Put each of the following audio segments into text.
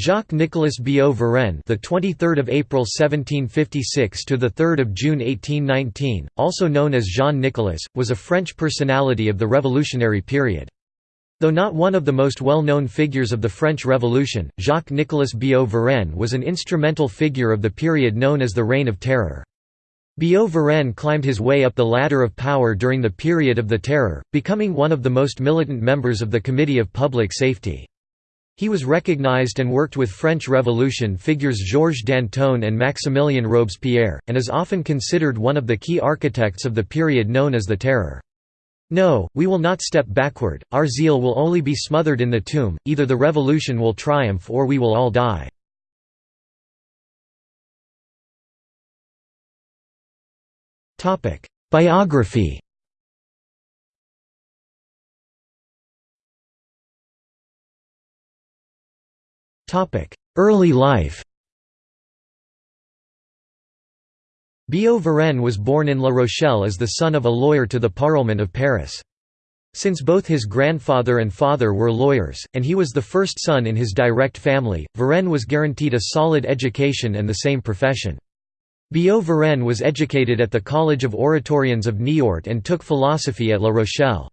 Jacques-Nicolas Billaud-Varenne, the 23rd of April 1756 to the 3rd of June 1819, also known as Jean Nicolas, was a French personality of the revolutionary period. Though not one of the most well-known figures of the French Revolution, Jacques-Nicolas Billaud-Varenne was an instrumental figure of the period known as the Reign of Terror. Billaud-Varenne climbed his way up the ladder of power during the period of the Terror, becoming one of the most militant members of the Committee of Public Safety. He was recognized and worked with French Revolution figures Georges Danton and Maximilien Robespierre, and is often considered one of the key architects of the period known as the Terror. No, we will not step backward, our zeal will only be smothered in the tomb, either the revolution will triumph or we will all die. Biography Early life Billaud-Varenne was born in La Rochelle as the son of a lawyer to the Parlement of Paris. Since both his grandfather and father were lawyers, and he was the first son in his direct family, Varenne was guaranteed a solid education and the same profession. Billaud-Varenne was educated at the College of Oratorians of Niort and took philosophy at La Rochelle.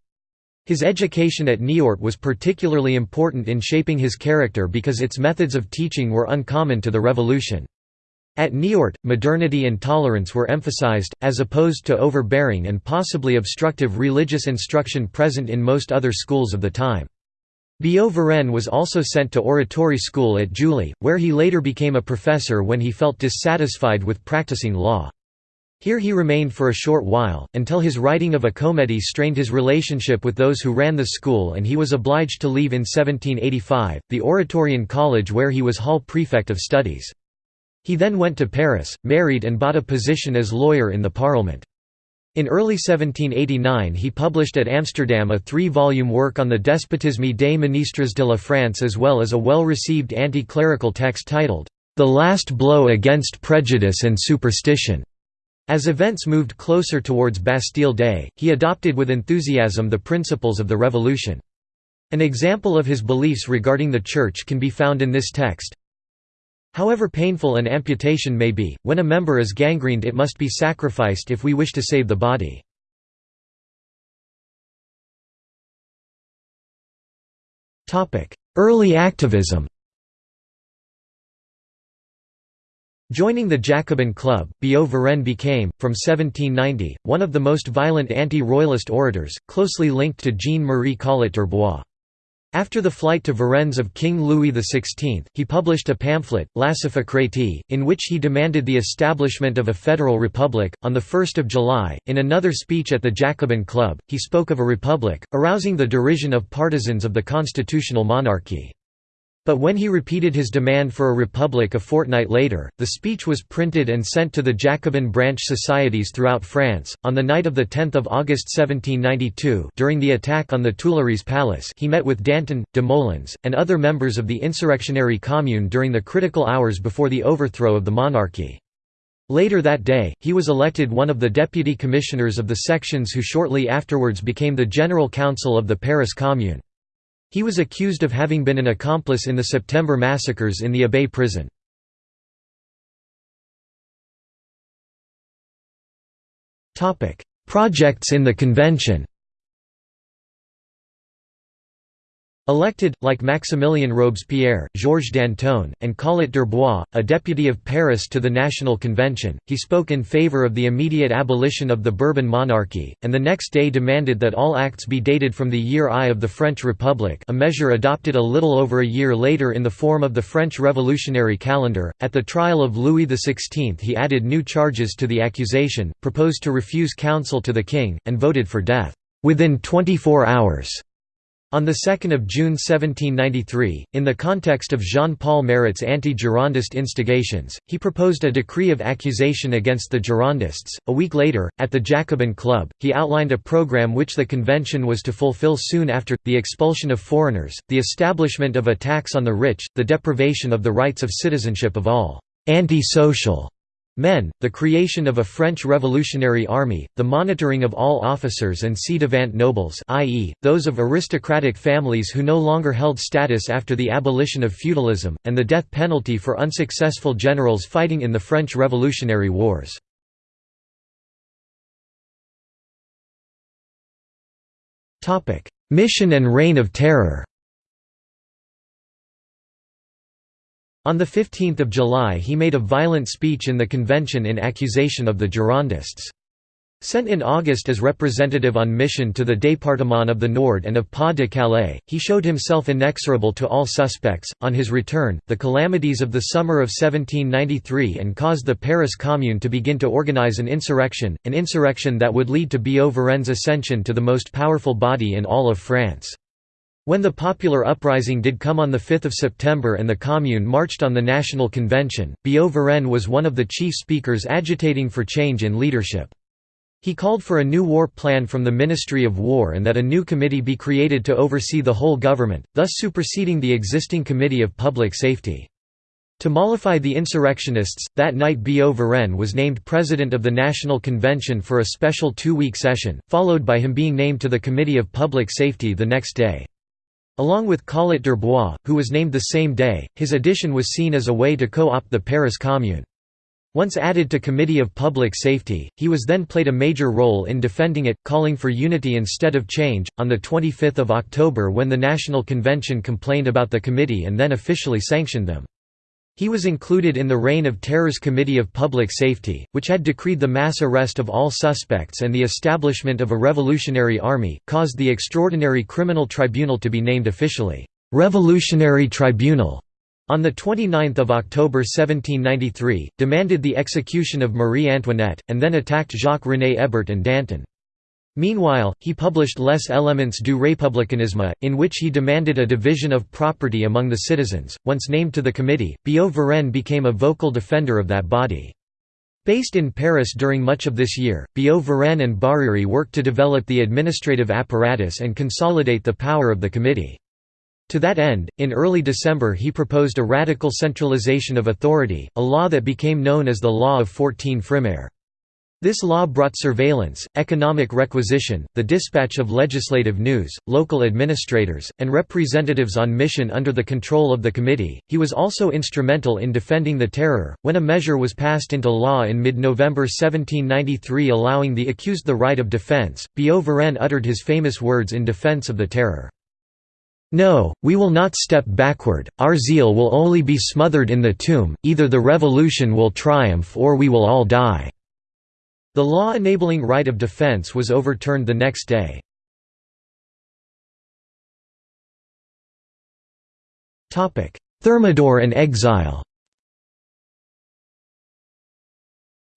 His education at Niort was particularly important in shaping his character because its methods of teaching were uncommon to the Revolution. At Niort, modernity and tolerance were emphasized, as opposed to overbearing and possibly obstructive religious instruction present in most other schools of the time. Billaud-Varenne was also sent to oratory school at Juilly, where he later became a professor when he felt dissatisfied with practicing law. Here he remained for a short while, until his writing of a comedy strained his relationship with those who ran the school and he was obliged to leave in 1785, the Oratorian College where he was hall prefect of studies. He then went to Paris, married and bought a position as lawyer in the Parliament. In early 1789 he published at Amsterdam a three-volume work on the despotisme des ministres de la France as well as a well-received anti-clerical text titled, The Last Blow Against Prejudice and Superstition. As events moved closer towards Bastille Day, he adopted with enthusiasm the principles of the Revolution. An example of his beliefs regarding the Church can be found in this text. However painful an amputation may be, when a member is gangrened it must be sacrificed if we wish to save the body. Early activism Joining the Jacobin Club, Billaud-Varenne became, from 1790, one of the most violent anti-royalist orators, closely linked to Jean-Marie Collot d'Herbois. After the flight to Varennes of King Louis XVI, he published a pamphlet, L'Acéphocratie, in which he demanded the establishment of a federal republic. On 1 July, in another speech at the Jacobin Club, he spoke of a republic, arousing the derision of partisans of the constitutional monarchy. But when he repeated his demand for a republic a fortnight later, the speech was printed and sent to the Jacobin branch societies throughout France. On the night of 10 August 1792, during the attack on the Tuileries Palace, he met with Danton, Desmoulins, and other members of the insurrectionary commune during the critical hours before the overthrow of the monarchy. Later that day, he was elected one of the deputy commissioners of the sections who shortly afterwards became the General Council of the Paris Commune. He was accused of having been an accomplice in the September massacres in the Abbaye prison. Projects in the convention Elected, like Maximilien Robespierre, Georges Danton, and Collot d'Herbois, a deputy of Paris to the National Convention, he spoke in favour of the immediate abolition of the Bourbon monarchy, and the next day demanded that all acts be dated from the year I of the French Republic a measure adopted a little over a year later in the form of the French Revolutionary Calendar. At the trial of Louis XVI he added new charges to the accusation, proposed to refuse counsel to the king, and voted for death, "...within 24 hours." On 2 June 1793, in the context of Jean-Paul Marat's anti-Girondist instigations, he proposed a decree of accusation against the Girondists. A week later, at the Jacobin Club, he outlined a program which the convention was to fulfill soon after, the expulsion of foreigners, the establishment of a tax on the rich, the deprivation of the rights of citizenship of all «anti-social» Men, the creation of a French Revolutionary Army, the monitoring of all officers and ci-devant nobles i.e., those of aristocratic families who no longer held status after the abolition of feudalism, and the death penalty for unsuccessful generals fighting in the French Revolutionary Wars. Mission and Reign of Terror On 15 July he made a violent speech in the convention in accusation of the Girondists. Sent in August as representative on mission to the Département of the Nord and of Pas-de-Calais, he showed himself inexorable to all suspects. On his return, the calamities of the summer of 1793 and caused the Paris Commune to begin to organize an insurrection, an insurrection that would lead to Billaud-Varennes' ascension to the most powerful body in all of France. When the popular uprising did come on 5 September and the Commune marched on the National Convention, Billaud-Varennes was one of the chief speakers agitating for change in leadership. He called for a new war plan from the Ministry of War and that a new committee be created to oversee the whole government, thus superseding the existing Committee of Public Safety. To mollify the insurrectionists, that night Billaud-Varennes was named President of the National Convention for a special two-week session, followed by him being named to the Committee of Public Safety the next day. Along with Collot d'Herbois, who was named the same day, his addition was seen as a way to co-opt the Paris Commune. Once added to Committee of Public Safety, he was then played a major role in defending it, calling for unity instead of change. On the 25th of October, when the National Convention complained about the committee and then officially sanctioned them. He was included in the Reign of Terror's Committee of Public Safety, which had decreed the mass arrest of all suspects and the establishment of a revolutionary army, caused the Extraordinary Criminal Tribunal to be named officially, "'Revolutionary Tribunal' on 29 October 1793, demanded the execution of Marie Antoinette, and then attacked Jacques-René Hébert and Danton. Meanwhile, he published Les Éléments du Républicanisme, in which he demanded a division of property among the citizens. Once named to the committee, Billaud-Varennes became a vocal defender of that body. Based in Paris during much of this year, Billaud-Varennes and Barère worked to develop the administrative apparatus and consolidate the power of the committee. To that end, in early December he proposed a radical centralization of authority, a law that became known as the Law of 14 Frimaire. This law brought surveillance, economic requisition, the dispatch of legislative news, local administrators, and representatives on mission under the control of the committee. He was also instrumental in defending the terror. When a measure was passed into law in mid November 1793 allowing the accused the right of defense, Billaud-Varennes uttered his famous words in defense of the terror. No, we will not step backward, our zeal will only be smothered in the tomb, either the revolution will triumph or we will all die. The law enabling right of defense was overturned the next day. Thermidor and exile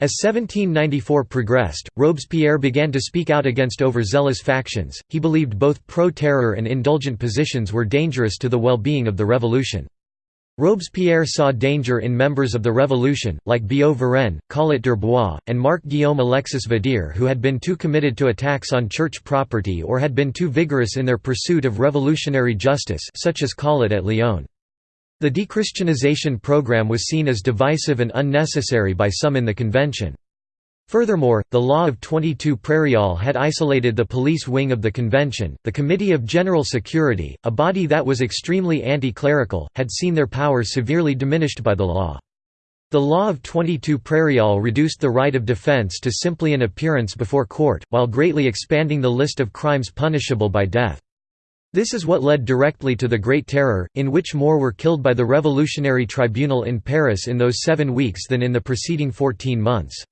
As 1794 progressed, Robespierre began to speak out against overzealous factions, he believed both pro-terror and indulgent positions were dangerous to the well-being of the revolution. Robespierre saw danger in members of the revolution, like Billaud-Varennes, Collot d'Herbois, and Marc-Guillaume Alexis Vadier who had been too committed to attacks on church property or had been too vigorous in their pursuit of revolutionary justice such as Collot at Lyon. The dechristianization program was seen as divisive and unnecessary by some in the convention. Furthermore, the Law of 22 Prairial had isolated the police wing of the convention. The Committee of General Security, a body that was extremely anti-clerical, had seen their powers severely diminished by the law. The Law of 22 Prairial reduced the right of defense to simply an appearance before court, while greatly expanding the list of crimes punishable by death. This is what led directly to the Great Terror, in which more were killed by the Revolutionary Tribunal in Paris in those seven weeks than in the preceding 14 months.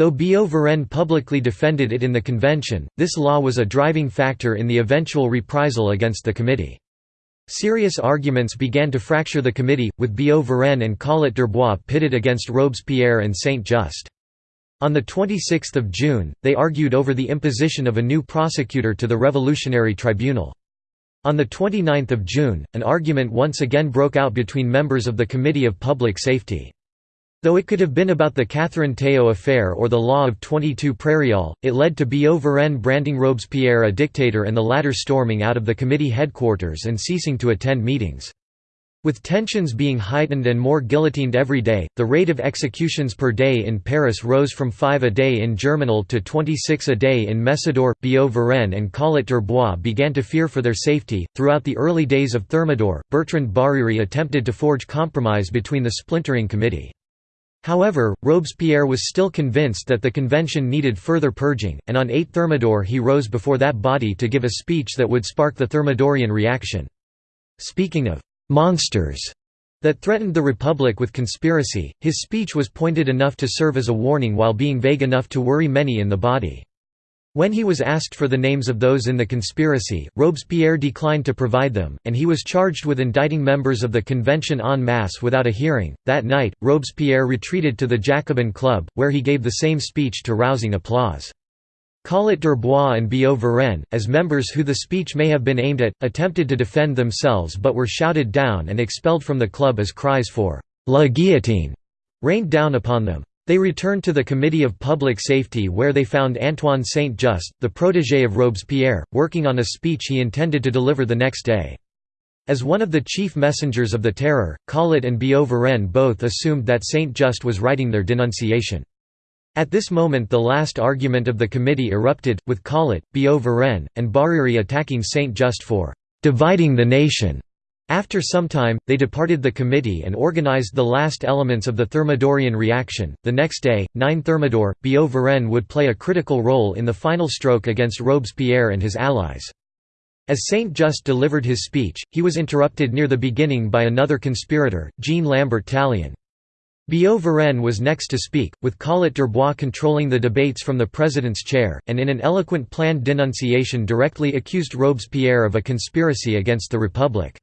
Though Billaud-Varennes publicly defended it in the convention, this law was a driving factor in the eventual reprisal against the committee. Serious arguments began to fracture the committee, with Billaud-Varennes and Collot d'Herbois pitted against Robespierre and Saint-Just. On 26 June, they argued over the imposition of a new prosecutor to the Revolutionary Tribunal. On 29 June, an argument once again broke out between members of the Committee of Public Safety. Though it could have been about the Catherine Théot affair or the Law of 22 Prairial, it led to Billaud-Varennes branding Robespierre a dictator and the latter storming out of the committee headquarters and ceasing to attend meetings. With tensions being heightened and more guillotined every day, the rate of executions per day in Paris rose from 5 a day in Germinal to 26 a day in Messidor. Billaud-Varenne and Collot d'Herbois began to fear for their safety. Throughout the early days of Thermidor, Bertrand Barère attempted to forge compromise between the splintering committee. However, Robespierre was still convinced that the convention needed further purging, and on 8 Thermidor he rose before that body to give a speech that would spark the Thermidorian reaction. Speaking of monsters that threatened the Republic with conspiracy, his speech was pointed enough to serve as a warning while being vague enough to worry many in the body. When he was asked for the names of those in the conspiracy, Robespierre declined to provide them, and he was charged with indicting members of the convention en masse without a hearing. That night, Robespierre retreated to the Jacobin Club, where he gave the same speech to rousing applause. Collot d'Herbois and Billaud-Varenne, as members who the speech may have been aimed at, attempted to defend themselves but were shouted down and expelled from the club as cries for «La guillotine» rained down upon them. They returned to the Committee of Public Safety where they found Antoine Saint-Just, the protégé of Robespierre, working on a speech he intended to deliver the next day. As one of the chief messengers of the terror, Collot and Billaud-Varenne both assumed that Saint-Just was writing their denunciation. At this moment the last argument of the committee erupted, with Collot, Billaud-Varenne, and Barère attacking Saint-Just for «dividing the nation». After some time, they departed the committee and organized the last elements of the Thermidorian reaction. The next day, 9 Thermidor, Billaud-Varenne would play a critical role in the final stroke against Robespierre and his allies. As Saint-Just delivered his speech, he was interrupted near the beginning by another conspirator, Jean Lambert Tallien. Billaud-Varenne was next to speak, with Collot d'Herbois controlling the debates from the president's chair, and in an eloquent planned denunciation directly accused Robespierre of a conspiracy against the Republic.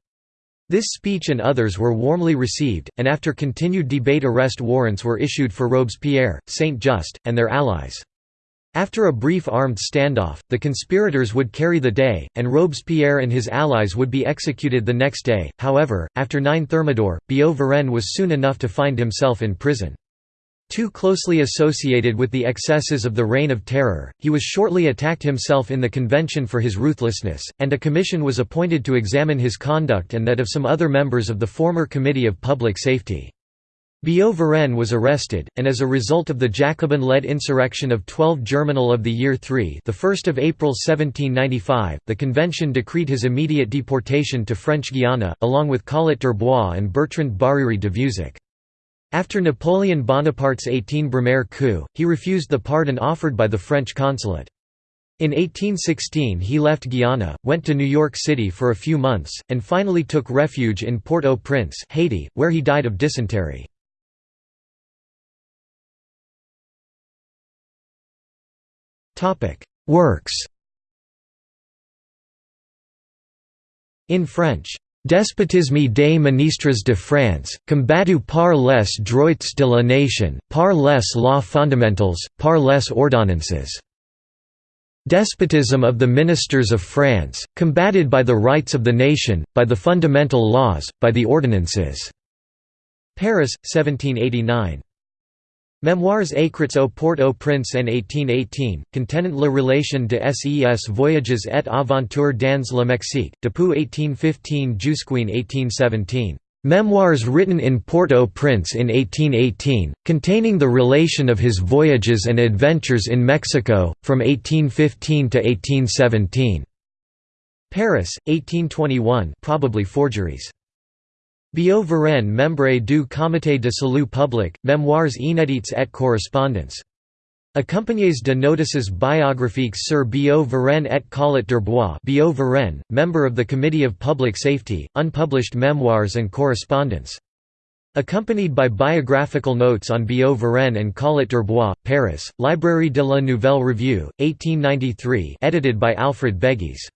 This speech and others were warmly received, and after continued debate arrest warrants were issued for Robespierre, Saint-Just, and their allies. After a brief armed standoff, the conspirators would carry the day, and Robespierre and his allies would be executed the next day. However, after 9 Thermidor, Billaud-Varenne was soon enough to find himself in prison. Too closely associated with the excesses of the Reign of Terror, he was shortly attacked himself in the convention for his ruthlessness, and a commission was appointed to examine his conduct and that of some other members of the former Committee of Public Safety. Billaud-Varenne was arrested, and as a result of the Jacobin-led insurrection of 12 Germinal of the Year 3 the 1st of April 1795, the convention decreed his immediate deportation to French Guiana, along with Collot d'Herbois and Bertrand Barère de Vieuzac. After Napoleon Bonaparte's 18 Brumaire coup, he refused the pardon offered by the French consulate. In 1816 he left Guiana, went to New York City for a few months, and finally took refuge in Port-au-Prince Haiti, where he died of dysentery. Works In French, Despotisme des ministres de France, combattu par les droits de la nation, par les lois fondamentales, par les ordonnances. Despotism of the ministers of France, combated by the rights of the nation, by the fundamental laws, by the ordinances." Paris, 1789. Mémoires écrits au Port-au-Prince en 1818, contenant la relation de ses voyages et aventures dans le Mexique, depuis 1815 jusqu'en 1817. Memoirs written in Port-au-Prince in 1818, containing the relation of his voyages and adventures in Mexico, from 1815 to 1817. Paris, 1821 probably forgeries. Billaud-Varenne membre du Comité de salut public, Mémoires inédits et correspondance. Accompagnées de notices biographiques sur Billaud-Varenne et Collot d'Herbois Billaud-Varenne, member of the Committee of Public Safety, unpublished memoirs and correspondence. Accompanied by biographical notes on Billaud-Varenne and Collot d'Herbois, Paris, Librairie de la Nouvelle Revue, 1893 edited by Alfred Bégis.